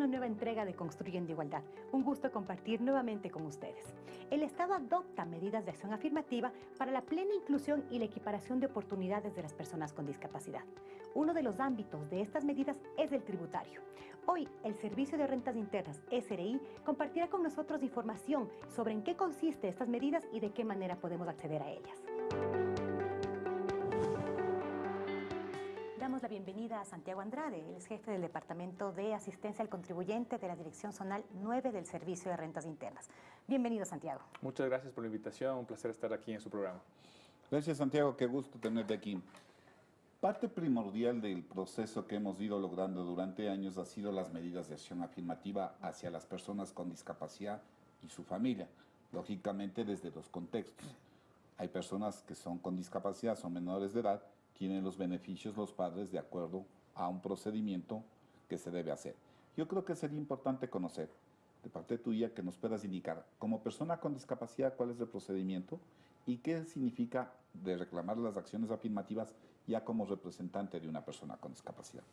una nueva entrega de Construyendo Igualdad. Un gusto compartir nuevamente con ustedes. El Estado adopta medidas de acción afirmativa para la plena inclusión y la equiparación de oportunidades de las personas con discapacidad. Uno de los ámbitos de estas medidas es el tributario. Hoy, el Servicio de Rentas Internas, SRI, compartirá con nosotros información sobre en qué consiste estas medidas y de qué manera podemos acceder a ellas. Bienvenida a Santiago Andrade, él es jefe del Departamento de Asistencia al Contribuyente de la Dirección Zonal 9 del Servicio de Rentas Internas. Bienvenido, Santiago. Muchas gracias por la invitación, un placer estar aquí en su programa. Gracias, Santiago, qué gusto tenerte aquí. Parte primordial del proceso que hemos ido logrando durante años ha sido las medidas de acción afirmativa hacia las personas con discapacidad y su familia, lógicamente desde dos contextos. Hay personas que son con discapacidad, son menores de edad, tienen los beneficios los padres de acuerdo a un procedimiento que se debe hacer. Yo creo que sería importante conocer de parte tuya que nos puedas indicar como persona con discapacidad cuál es el procedimiento y qué significa de reclamar las acciones afirmativas ya como representante de una persona con discapacidad.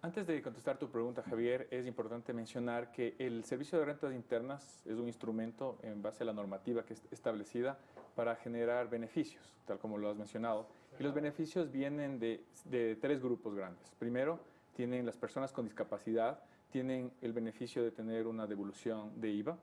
Antes de contestar tu pregunta, Javier, es importante mencionar que el Servicio de Rentas Internas es un instrumento en base a la normativa que es establecida para generar beneficios, tal como lo has mencionado. Y los beneficios vienen de, de tres grupos grandes. Primero, tienen las personas con discapacidad, tienen el beneficio de tener una devolución de IVA,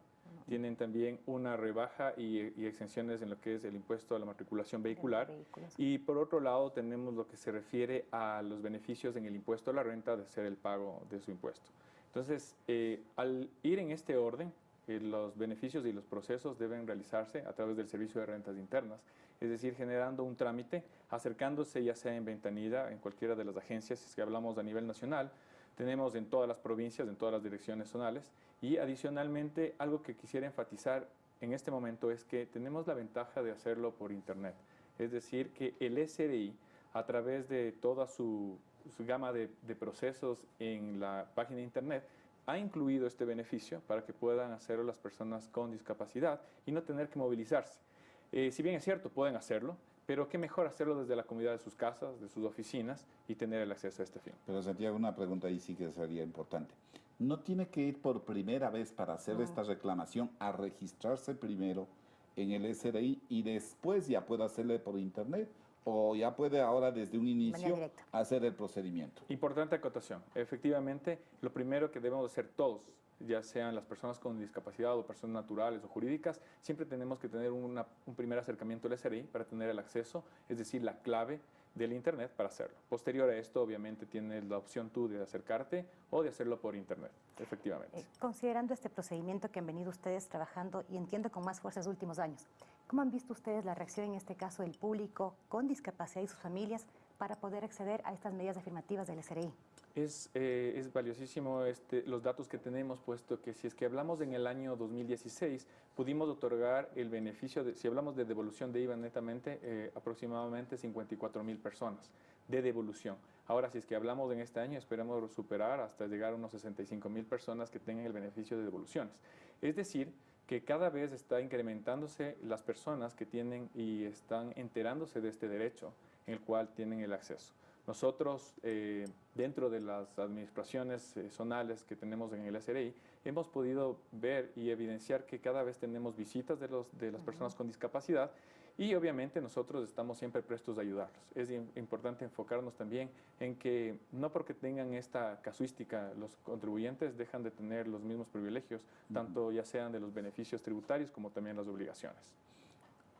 tienen también una rebaja y, exenciones en lo que es el impuesto a la matriculación vehicular. Y por otro lado tenemos lo que se refiere a los beneficios en el impuesto a la renta de hacer el pago de su impuesto. Entonces, eh, al ir en este orden, eh, los beneficios y los procesos deben realizarse a través del servicio de rentas internas, es decir, generando un trámite, acercándose ya sea en ventanilla, en cualquiera de las agencias, si es que hablamos a nivel nacional, tenemos en todas las provincias, en todas las direcciones zonales y adicionalmente algo que quisiera enfatizar en este momento es que tenemos la ventaja de hacerlo por internet. Es decir, que el SRI a través de toda su, gama de, procesos en la página de internet ha incluido este beneficio para que puedan hacerlo las personas con discapacidad y no tener que movilizarse. Eh, si bien es cierto, pueden hacerlo, pero qué mejor hacerlo desde la comunidad de sus casas, de sus oficinas y tener el acceso a este fin. Pero Santiago, una pregunta ahí sí que sería importante. ¿No tiene que ir por primera vez para hacer esta reclamación a registrarse primero en el SRI y después ya puede hacerle por internet? ¿O ya puede ahora desde un inicio hacer el procedimiento? Importante acotación. Efectivamente, lo primero que debemos hacer todos ya sean las personas con discapacidad o personas naturales o jurídicas, siempre tenemos que tener un primer acercamiento al SRI para tener el acceso, es decir, la clave del Internet para hacerlo. Posterior a esto, obviamente, tienes la opción tú de acercarte o de hacerlo por Internet, efectivamente. Eh, considerando este procedimiento que han venido ustedes trabajando y entiendo con más fuerza en los últimos años, ¿cómo han visto ustedes la reacción en este caso del público con discapacidad y sus familias para poder acceder a estas medidas afirmativas del SRI? Es, eh, es valiosísimo este, los datos que tenemos, puesto que si es que hablamos en el año 2016, pudimos otorgar el beneficio, de, si hablamos de devolución de IVA netamente, eh, aproximadamente 54 mil personas de devolución. Ahora, si es que hablamos en este año, esperamos superar hasta llegar a unos 65 mil personas que tengan el beneficio de devoluciones. Es decir, que cada vez está incrementándose las personas que tienen y están enterándose de este derecho en el cual tienen el acceso. Nosotros, eh, dentro de las administraciones eh, zonales que tenemos en el SRI, hemos podido ver y evidenciar que cada vez tenemos visitas de, los, de las personas con discapacidad y obviamente nosotros estamos siempre prestos a ayudarlos. Es importante enfocarnos también en que no porque tengan esta casuística los contribuyentes dejan de tener los mismos privilegios, tanto ya sean de los beneficios tributarios como también las obligaciones.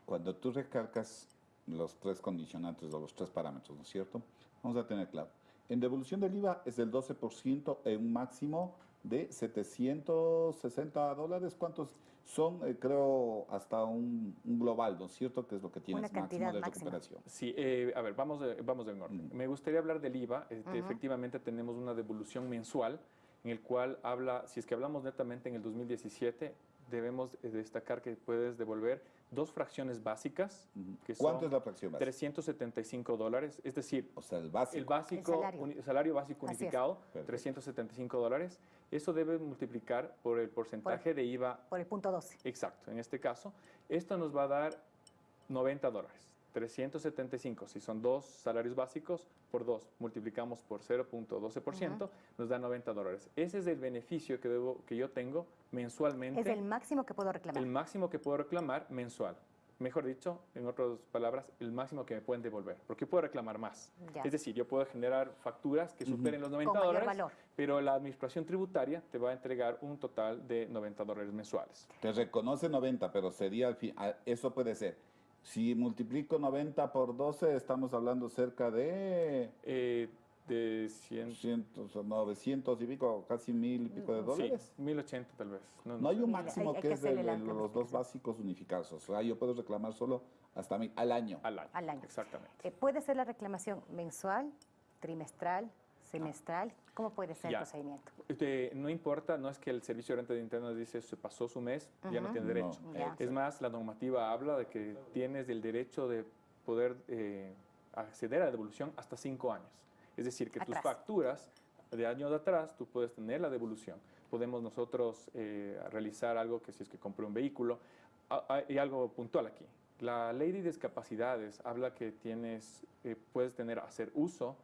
Cuando tú recargas los tres condicionantes o los tres parámetros, ¿no es cierto? Vamos a tener claro. En devolución del IVA es del 12% en un máximo de 760 dólares. ¿Cuántos son? Eh, creo hasta un, global, ¿no es cierto? Que es lo que tiene máximo de recuperación. Sí, eh, a ver, vamos de, vamos de orden. Me gustaría hablar del IVA. Este, efectivamente tenemos una devolución mensual en el cual habla, si es que hablamos netamente en el 2017, debemos destacar que puedes devolver dos fracciones básicas. Que ¿Cuánto es la fracción básica? 375 dólares, es decir, o sea, el básico, el básico salario. básico unificado, 375 dólares. Eso debe multiplicar por el porcentaje de IVA. Por el punto 12. Exacto, en este caso. Esto nos va a dar 90 dólares. 375, si son dos salarios básicos, por dos, multiplicamos por 0.12%, nos da 90 dólares. Ese es el beneficio que, debo, que yo tengo mensualmente. Es el máximo que puedo reclamar. El máximo que puedo reclamar mensual. Mejor dicho, en otras palabras, el máximo que me pueden devolver, porque puedo reclamar más. Ya. Es decir, yo puedo generar facturas que superen los 90 Con mayor dólares, valor. pero la administración tributaria te va a entregar un total de 90 dólares mensuales. Te reconoce 90, pero sería al fin, eso puede ser. Si multiplico 90 por 12, estamos hablando cerca de Eh, de 100, 100, o 900 y pico, casi mil y pico de dólares. Sí, 1080 tal vez. No, No hay un máximo hay- hay que que es de, los dos básicos unificados. O sea, yo puedo reclamar solo hasta mil al año. al año. Al año. Exactamente. Eh, ¿Puede ser la reclamación mensual, trimestral, semestral? ¿Cómo puede ser Ya. el procedimiento? Este, no importa, no es que el servicio de renta de internas dice se pasó su mes, ya no tiene No, derecho. Es más, la normativa habla de que tienes el derecho de poder eh, acceder a la devolución hasta cinco años. Es decir, que tus facturas de años de atrás tú puedes tener la devolución. Podemos nosotros eh, realizar algo que si es que compré un vehículo, Ah, ah, y algo puntual aquí. La ley de discapacidades habla que tienes, eh, puedes tener, hacer uso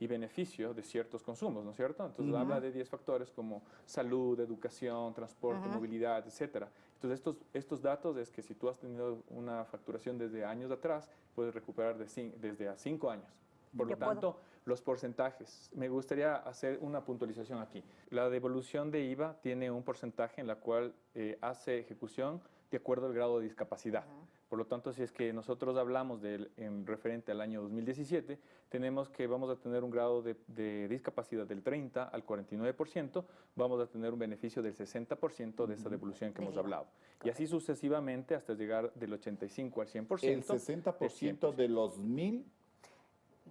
y beneficio de ciertos consumos, ¿no es cierto? Entonces habla de 10 factores como salud, educación, transporte, movilidad, etcétera. Entonces estos, estos datos es que si tú has tenido una facturación desde años atrás, puedes recuperar de desde a 5 años. Por lo puedo- tanto, los porcentajes. Me gustaría hacer una puntualización aquí. La devolución de IVA tiene un porcentaje en la cual eh, hace ejecución de acuerdo al grado de discapacidad. Por lo tanto, si es que nosotros hablamos del, en referente al año 2017, tenemos que vamos a tener un grado de, de discapacidad del 30 al 49%, vamos a tener un beneficio del 60% de esa devolución que hemos IVA. hablado. Y así sucesivamente hasta llegar del 85 al 100%. El 60% de los mil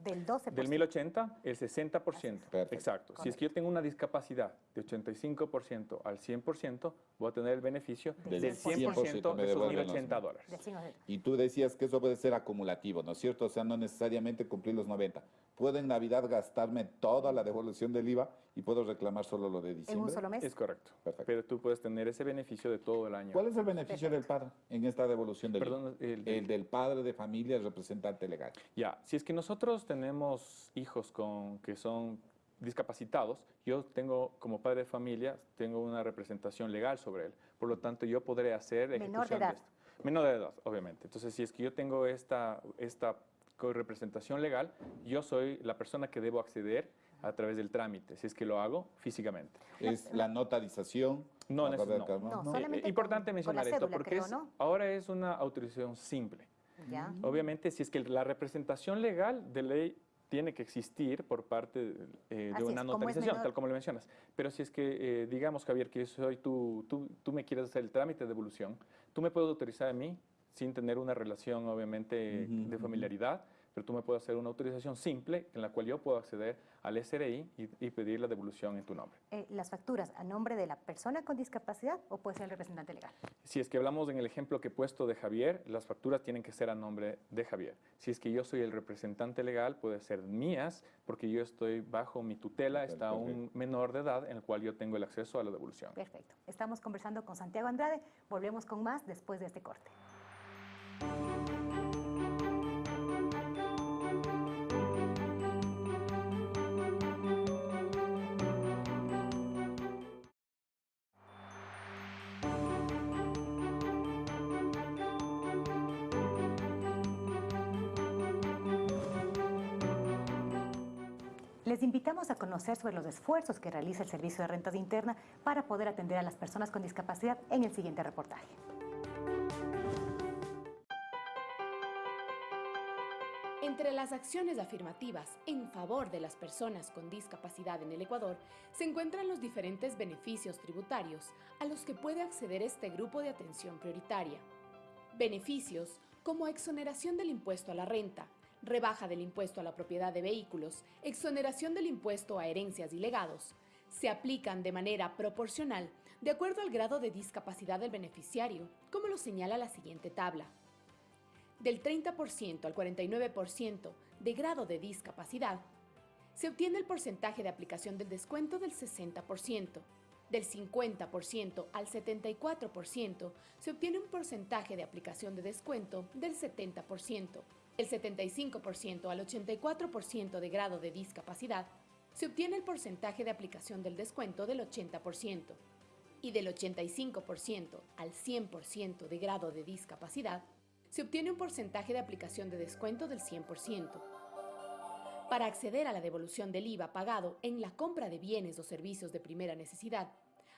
Del 12%. Del 1080, el 60%. Perfecto. Exacto. Si es que yo tengo una discapacidad de 85% al 100%, voy a tener el beneficio Del del 100% 100% me de esos devuelven los 1080 mil. dólares. Del 5%. Y tú decías que eso puede ser acumulativo, ¿no es cierto? O sea, no necesariamente cumplir los 90. Puedo en Navidad gastarme toda la devolución del IVA y puedo reclamar solo lo de En diciembre. un solo mes. Es correcto. Perfecto. Pero tú puedes tener ese beneficio de todo el año. ¿Cuál es el beneficio del padre en esta devolución del Perdón, IVA? el- El del padre de familia, el representante legal. Ya, si es que nosotros tenemos hijos con, que son discapacitados, yo tengo como padre de familia, tengo una representación legal sobre él. Por lo tanto, yo podré hacer Menor de ejecución edad. esto. Menor de edad, obviamente. Entonces, si es que yo tengo esta, esta representación legal, yo soy la persona que debo acceder a través del trámite, si es que lo hago físicamente. Es la notarización. No, la de no. No, ¿no? solamente Eh, importante con mencionar esto porque creo, es- ahora es una autorización simple. Ya. Obviamente, si es que la representación legal de ley tiene que existir por parte de, eh, de una es, notarización, tal como lo mencionas. Pero si es que, eh, digamos, Javier, que soy tú, tú, tú me quieres hacer el trámite de devolución, tú me puedes autorizar a mí sin tener una relación, obviamente, de familiaridad, pero tú me puedes hacer una autorización simple en la cual yo puedo acceder al SRI y, y pedir la devolución en tu nombre. Eh, las facturas a nombre de la persona con discapacidad o puede ser el representante legal. Si es que hablamos en el ejemplo que he puesto de Javier, las facturas tienen que ser a nombre de Javier. Si es que yo soy el representante legal, puede ser mías, porque yo estoy bajo mi tutela, Perfecto, está un menor de edad en el cual yo tengo el acceso a la devolución. Perfecto. Estamos conversando con Santiago Andrade. Volvemos con más después de este corte. Les invitamos a conocer sobre los esfuerzos que realiza el Servicio de Rentas Interna para poder atender a las personas con discapacidad en el siguiente reportaje. Entre las acciones afirmativas en favor de las personas con discapacidad en el Ecuador se encuentran los diferentes beneficios tributarios a los que puede acceder este grupo de atención prioritaria. Beneficios como exoneración del impuesto a la renta, rebaja del impuesto a la propiedad de vehículos, exoneración del impuesto a herencias y legados, se aplican de manera proporcional de acuerdo al grado de discapacidad del beneficiario, como lo señala la siguiente tabla del 30% al 49% de grado de discapacidad, se obtiene el porcentaje de aplicación del descuento del 60%. Del 50% al 74% se obtiene un porcentaje de aplicación de descuento del 70%. El 75% al 84% de grado de discapacidad, se obtiene el porcentaje de aplicación del descuento del 80% y del 85% al 100% de grado de discapacidad, se obtiene un porcentaje de aplicación de descuento del 100%. Para acceder a la devolución del IVA pagado en la compra de bienes o servicios de primera necesidad,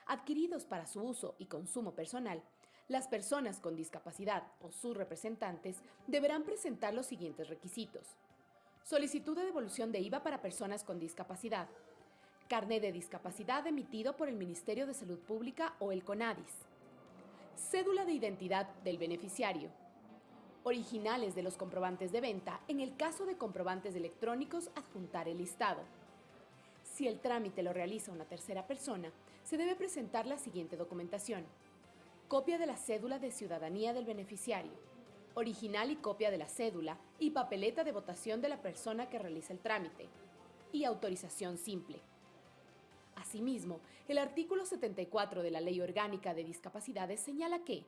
adquiridos para su uso y consumo personal, las personas con discapacidad o sus representantes deberán presentar los siguientes requisitos. Solicitud de devolución de IVA para personas con discapacidad. Carnet de discapacidad emitido por el Ministerio de Salud Pública o el CONADIS. Cédula de identidad del beneficiario. Originales de los comprobantes de venta, en el caso de comprobantes electrónicos, adjuntar el listado. Si el trámite lo realiza una tercera persona, se debe presentar la siguiente documentación. Copia de la cédula de ciudadanía del beneficiario, original y copia de la cédula y papeleta de votación de la persona que realiza el trámite, y autorización simple. Asimismo, el artículo 74 de la Ley Orgánica de Discapacidades señala que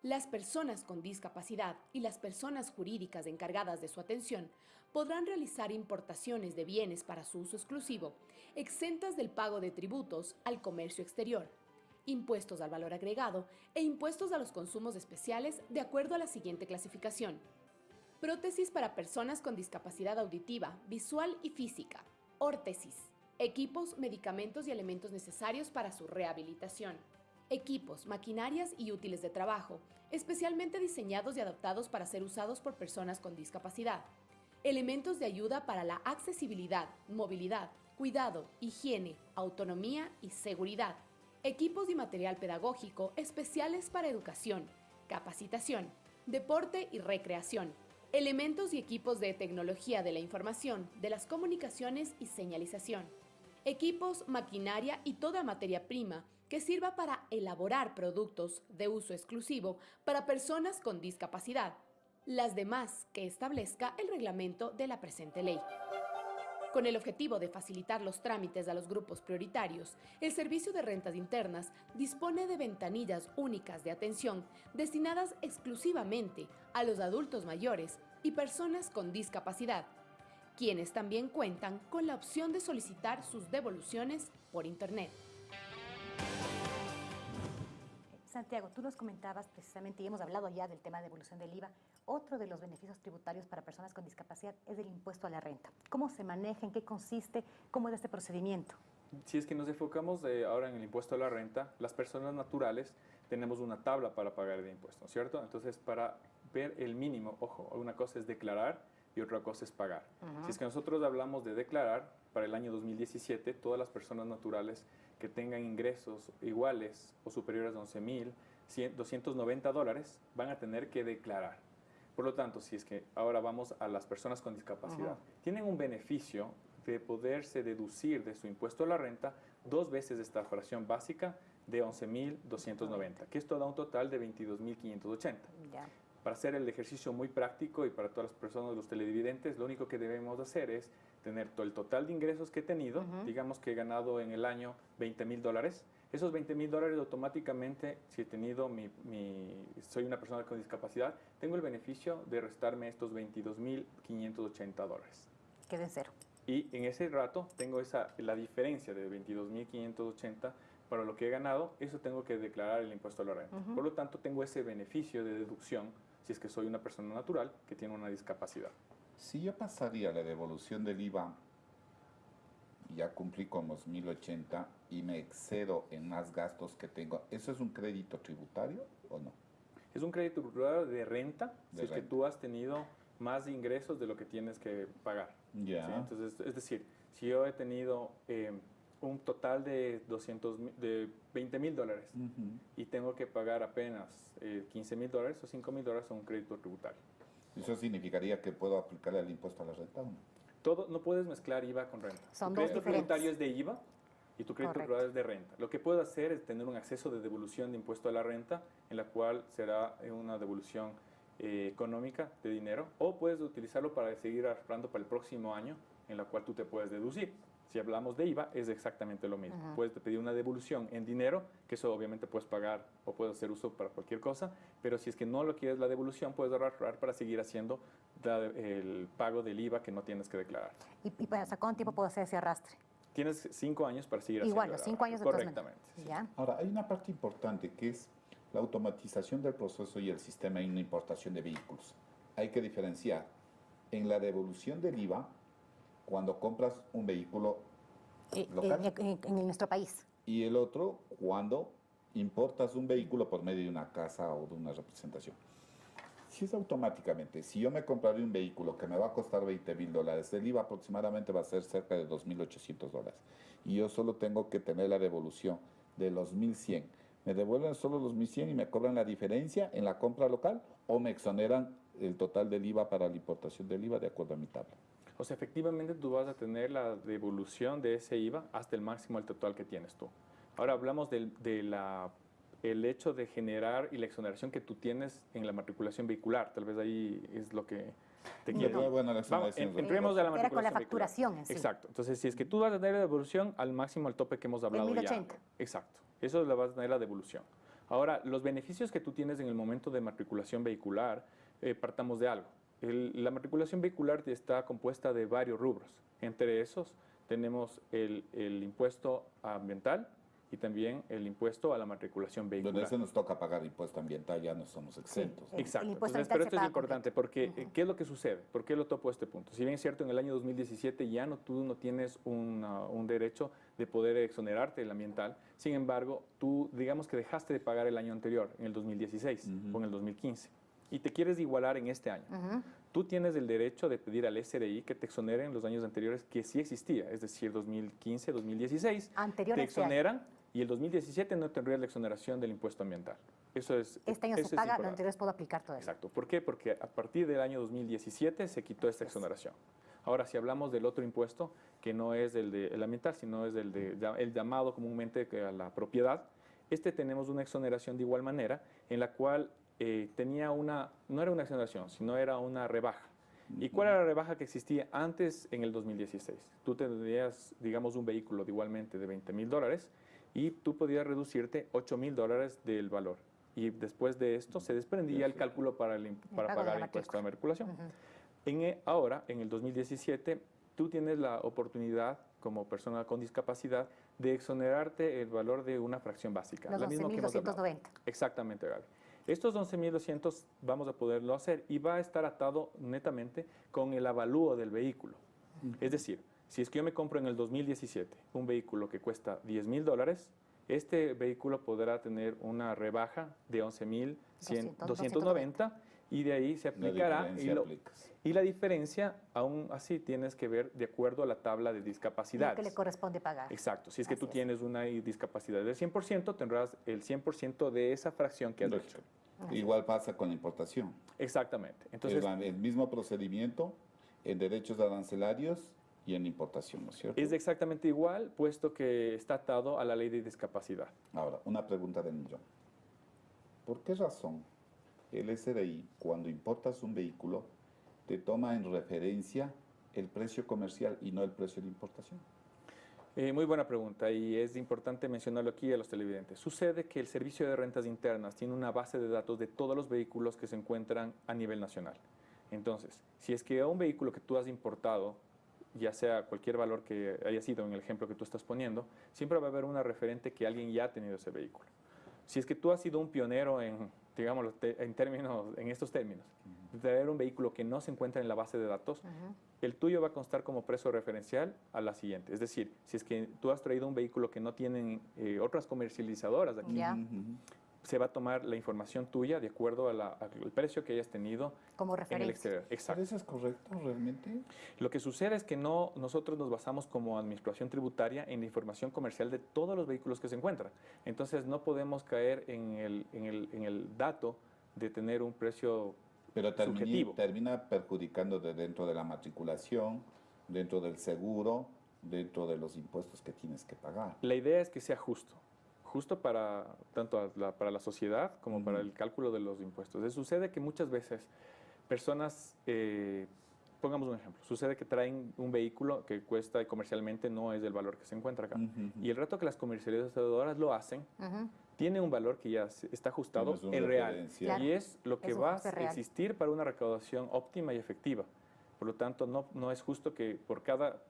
las personas con discapacidad y las personas jurídicas encargadas de su atención podrán realizar importaciones de bienes para su uso exclusivo, exentas del pago de tributos al comercio exterior, impuestos al valor agregado e impuestos a los consumos especiales de acuerdo a la siguiente clasificación. Prótesis para personas con discapacidad auditiva, visual y física. Órtesis. Equipos, medicamentos y elementos necesarios para su rehabilitación. Equipos, maquinarias y útiles de trabajo, especialmente diseñados y adaptados para ser usados por personas con discapacidad. Elementos de ayuda para la accesibilidad, movilidad, cuidado, higiene, autonomía y seguridad equipos y material pedagógico especiales para educación, capacitación, deporte y recreación, elementos y equipos de tecnología de la información, de las comunicaciones y señalización, equipos, maquinaria y toda materia prima que sirva para elaborar productos de uso exclusivo para personas con discapacidad, las demás que establezca el reglamento de la presente ley. Con el objetivo de facilitar los trámites a los grupos prioritarios, el Servicio de Rentas Internas dispone de ventanillas únicas de atención destinadas exclusivamente a los adultos mayores y personas con discapacidad, quienes también cuentan con la opción de solicitar sus devoluciones por Internet. Santiago, tú nos comentabas precisamente, y hemos hablado ya del tema de devolución del IVA, otro de los beneficios tributarios para personas con discapacidad es el impuesto a la renta. ¿Cómo se maneja? ¿En qué consiste? ¿Cómo es este procedimiento? Si es que nos enfocamos ahora en el impuesto a la renta, las personas naturales tenemos una tabla para pagar el impuesto, ¿cierto? Entonces, para ver el mínimo, ojo, una cosa es declarar y otra cosa es pagar. Si es que nosotros hablamos de declarar, para el año 2017, todas las personas naturales que tengan ingresos iguales o superiores a 11.290 dólares van a tener que declarar. Por lo tanto, si es que ahora vamos a las personas con discapacidad, tienen un beneficio de poderse deducir de su impuesto a la renta dos veces esta fracción básica de 11.290, que esto da un total de 22.580. Para hacer el ejercicio muy práctico y para todas las personas, los televidentes, lo único que debemos hacer es tener todo el total de ingresos que he tenido, digamos que he ganado en el año 20 mil dólares, esos 20 mil dólares automáticamente, si he tenido mi, soy una persona con discapacidad, tengo el beneficio de restarme estos 22 mil 580 dólares. Quede cero. Y en ese rato tengo esa, la diferencia de 22 mil 580 para lo que he ganado, eso tengo que declarar el impuesto a la renta. Por lo tanto, tengo ese beneficio de deducción si es que soy una persona natural que tiene una discapacidad. Si yo pasaría la devolución del IVA ya cumplí con los 1080 y me excedo en más gastos que tengo, ¿eso es un crédito tributario o no? Es un crédito tributario de renta, si es que tú has tenido más ingresos de lo que tienes que pagar. Ya. Entonces, es decir, si yo he tenido eh, un total de, 200, de 20 mil dólares y tengo que pagar apenas 15 eh, mil dólares o 5 mil dólares a un crédito tributario. ¿Eso significaría que puedo aplicarle el impuesto a la renta o no? Todo, no puedes mezclar IVA con renta. Son tu dos crédito tributario es de IVA y tu crédito tributario es de renta. Lo que puedo hacer es tener un acceso de devolución de impuesto a la renta, en la cual será una devolución eh, económica de dinero, o puedes utilizarlo para seguir ahorrando para el próximo año, en la cual tú te puedes deducir. Si hablamos de IVA, es exactamente lo mismo. Puedes pedir una devolución en dinero, que eso obviamente puedes pagar o puedes hacer uso para cualquier cosa, pero si es que no lo quieres la devolución, puedes ahorrar para seguir haciendo el pago del IVA que no tienes que declarar. ¿Y, y para hasta cuánto tiempo puedo hacer ese arrastre? Tienes cinco años para seguir Igual, haciendo los cinco años. Correctamente. sí. ¿Ya? Ahora, hay una parte importante que es la automatización del proceso y el sistema en la importación de vehículos. Hay que diferenciar en la devolución del IVA cuando compras un vehículo Eh, local en, en- en nuestro país. y el otro cuando importas un vehículo por medio de una casa o de una representación. Si es automáticamente, si yo me compraré un vehículo que me va a costar 20 mil dólares, el IVA aproximadamente va a ser cerca de 2.800 dólares. Y yo solo tengo que tener la devolución de los 1.100. ¿Me devuelven solo los 1.100 y me cobran la diferencia en la compra local o me exoneran el total del IVA para la importación del IVA de acuerdo a mi tabla? O sea, efectivamente tú vas a tener la devolución de ese IVA hasta el máximo al total que tienes tú. Ahora hablamos del de la, el hecho de generar y la exoneración que tú tienes en la matriculación vehicular. Tal vez ahí es lo que te No, quiero... no, bueno, la Vamos, exoneración en- es entremos a la Era con la matriculación facturación en sí. Exacto. Entonces, si es que tú vas a tener la devolución al máximo, al tope que hemos hablado ya. 1080. Exacto. Eso le vas a tener la devolución. Ahora, los beneficios que tú tienes en el momento de matriculación vehicular, eh, partamos de algo. El- la matriculación vehicular está compuesta de varios rubros. Entre esos tenemos el, el impuesto ambiental y también el impuesto a la matriculación Donde vehicular. ese nos toca pagar impuesto ambiental, ya no somos exentos. el- Exacto. Entonces, pero se esto es importante porque eh, ¿qué es lo que sucede? ¿Por qué lo topo a este punto? Si bien es cierto, en el año 2017 ya no, tú no tienes una- un derecho de poder exonerarte del ambiental, sin embargo, tú digamos que dejaste de pagar el año anterior, en el 2016 Ujú. o en el 2015, y te quieres igualar en este año. Ujú. Tú tienes el derecho de pedir al SRI que te exoneren los años anteriores que sí existía, es decir, 2015, 2016, Anterior te este exoneran y el 2017 no tendrías la exoneración del impuesto ambiental. Eso es Este año se paga, lo anterior puedo aplicar todavía. Exacto. ¿Por qué? Porque a partir del año 2017 se quitó esta exoneración. Ahora, si hablamos del otro impuesto, que no es el, de, el ambiental, sino es el, de, el llamado comúnmente a la propiedad, este tenemos una exoneración de igual manera, en la cual eh, tenía una, no era una exoneración, sino era una rebaja. ¿Y cuál era la rebaja que existía antes en el 2016? Tú tendrías, digamos, un vehículo de igualmente de 20 mil dólares y tú podías reducirte 8 mil dólares del valor. Y después de esto se desprendía el cálculo para, el, pagar el impuesto de. Ujú. En, e- ahora, en el 2017, tú tienes la oportunidad como persona con discapacidad de exonerarte el valor de una fracción básica. Los la misma que hemos hablado. 11.290. Exactamente, Gaby. Estos 11.200 vamos a poderlo hacer y va a estar atado netamente con el avalúo del vehículo. Es decir, si es que yo me compro en el 2017 un vehículo que cuesta 10 mil dólares, este vehículo podrá tener una rebaja de 11.290 y de ahí se La aplicará. Y, diferencia lo- aplicas. y la diferencia, aún así, tienes que ver de acuerdo a la tabla de Lo discapacidades. que le corresponde pagar. Exacto. Si es que tú es. tienes una discapacidad del 100%, tendrás el 100% de esa fracción que has Lógico. hecho. Igual pasa con la importación. Exactamente. Entonces, es la- el mismo procedimiento en derechos arancelarios y en importación, ¿no es cierto? es exactamente igual, puesto que está atado a la ley de discapacidad. Ahora, una pregunta del millón. ¿Por qué razón el SRI, cuando importas un vehículo, te toma en referencia el precio comercial y no el precio de importación? Eh, muy buena pregunta y es importante mencionarlo aquí a los televidentes. Sucede que el Servicio de Rentas Internas tiene una base de datos de todos los vehículos que se encuentran a nivel nacional. Entonces, si es que un vehículo que tú has importado, ya sea cualquier valor que haya sido en el ejemplo que tú estás poniendo, siempre va a haber una referente que alguien ya ha tenido ese vehículo. Si es que tú has sido un pionero en, digámoslo, te- en, términos, en estos términos, de traer un vehículo que no se encuentra en la base de datos, el tuyo va a constar como precio referencial a la siguiente. Es decir, si es que tú has traído un vehículo que no tienen eh, otras comercializadoras aquí. Se va a tomar la información tuya de acuerdo a al precio que hayas tenido Como en el referencia. exterior. ¿Pero Exacto. eso es correcto realmente? Lo que sucede es que no, nosotros nos basamos como administración tributaria en la información comercial de todos los vehículos que se encuentran. Entonces no podemos caer en el, en el, en el dato de tener un precio Pero termini- Subjetivo. termina perjudicando de dentro de la matriculación, dentro del seguro, dentro de los impuestos que tienes que pagar. La idea es que sea justo, justo para tanto la- para la sociedad como para el cálculo de los impuestos. Eh, Sucede que muchas veces personas eh, pongamos un ejemplo. Sucede que traen un vehículo que cuesta y comercialmente no es del valor que se encuentra acá. Y el reto que las comercializadoras lo hacen, tiene un valor que ya está ajustado en real. Y es lo que va a existir para una recaudación óptima y efectiva. Por lo tanto, no, no es justo que por cada...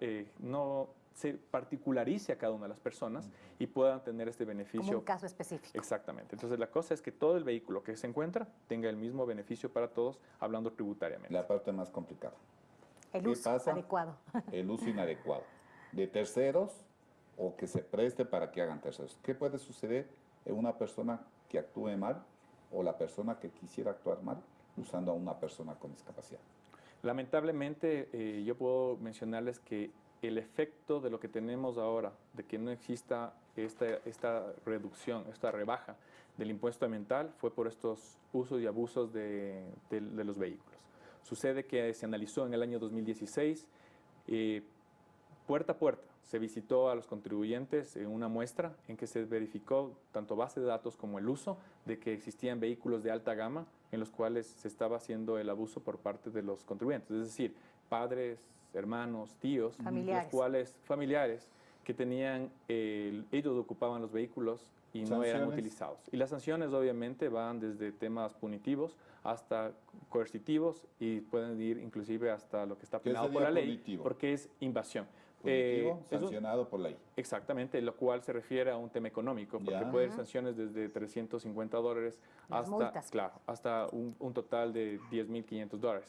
Eh, no se particularice a cada una de las personas y puedan tener este beneficio. Como un caso específico. Exactamente. Entonces, la cosa es que todo el vehículo que se encuentra tenga el mismo beneficio para todos, hablando tributariamente. La parte más complicada. El uso adecuado. El uso inadecuado de terceros o que se preste para que hagan terceros. ¿Qué puede suceder en una persona que actúe mal o la persona que quisiera actuar mal usando a una persona con discapacidad? Lamentablemente, eh, yo puedo mencionarles que el efecto de lo que tenemos ahora, de que no exista esta, esta reducción, esta rebaja del impuesto ambiental, fue por estos usos y abusos de, los vehículos. Sucede que se analizó en el año 2016, eh, puerta a puerta, se visitó a los contribuyentes en una muestra en que se verificó tanto base de datos como el uso de que existían vehículos de alta gama en los cuales se estaba haciendo el abuso por parte de los contribuyentes, es decir, padres, hermanos, tíos, familiares. los cuales familiares que tenían, ellos ocupaban los vehículos y no eran utilizados. Y las sanciones obviamente van desde temas punitivos hasta coercitivos y pueden ir inclusive hasta lo que está penado por la ley, porque es invasión. Eh, sancionado por ley. Exactamente, lo cual se refiere a un tema económico, porque puede haber sanciones desde 350 dólares hasta, claro, hasta un, total de 10.500 dólares.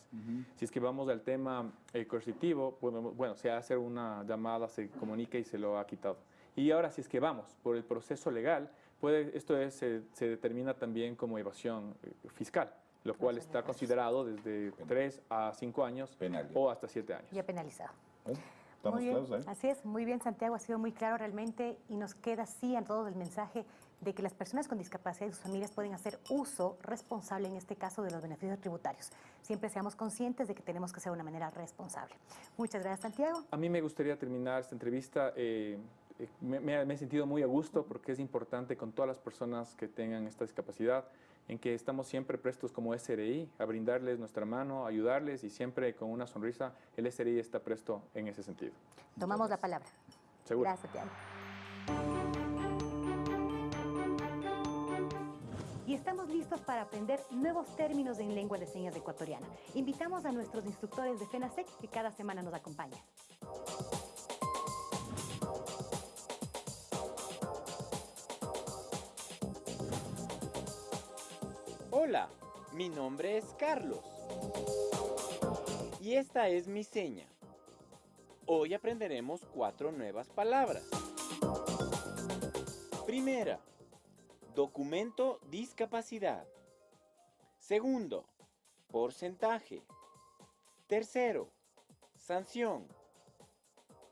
Si es que vamos al tema eh, coercitivo, bueno, se hace una llamada, se comunica y se lo ha quitado. Y ahora, si es que vamos por el proceso legal, puede, esto es, se, determina también como evasión eh, fiscal lo cual está considerado desde 3 a 5 años o hasta 7 años. Ya penalizado. Muy bien, Así es, muy bien Santiago, ha sido muy claro realmente y nos queda así a todos el mensaje de que las personas con discapacidad y sus familias pueden hacer uso responsable, en este caso, de los beneficios tributarios. Siempre seamos conscientes de que tenemos que hacer de una manera responsable. Muchas gracias, Santiago. A mí me gustaría terminar esta entrevista. Eh, eh, me, he sentido muy a gusto porque es importante con todas las personas que tengan esta discapacidad en que estamos siempre prestos como SRI a brindarles nuestra mano, ayudarles y siempre con una sonrisa el SRI está presto en ese sentido. Tomamos la palabra. Seguro. Gracias, Tiago. Y estamos listos para aprender nuevos términos en lengua de señas ecuatoriana. Invitamos a nuestros instructores de FENASEC que cada semana nos acompañan. Hola, mi nombre es Carlos. Y esta es mi seña. Hoy aprenderemos cuatro nuevas palabras. Primera, documento discapacidad. Segundo, porcentaje. Tercero, sanción.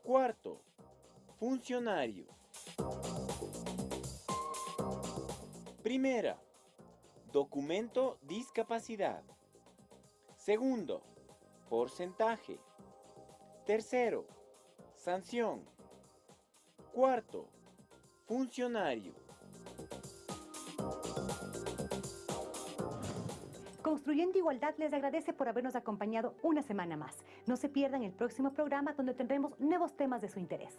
Cuarto, funcionario. Primera, Documento discapacidad. Segundo, porcentaje. Tercero, sanción. Cuarto, funcionario. Construyendo Igualdad les agradece por habernos acompañado una semana más. No se pierdan el próximo programa donde tendremos nuevos temas de su interés.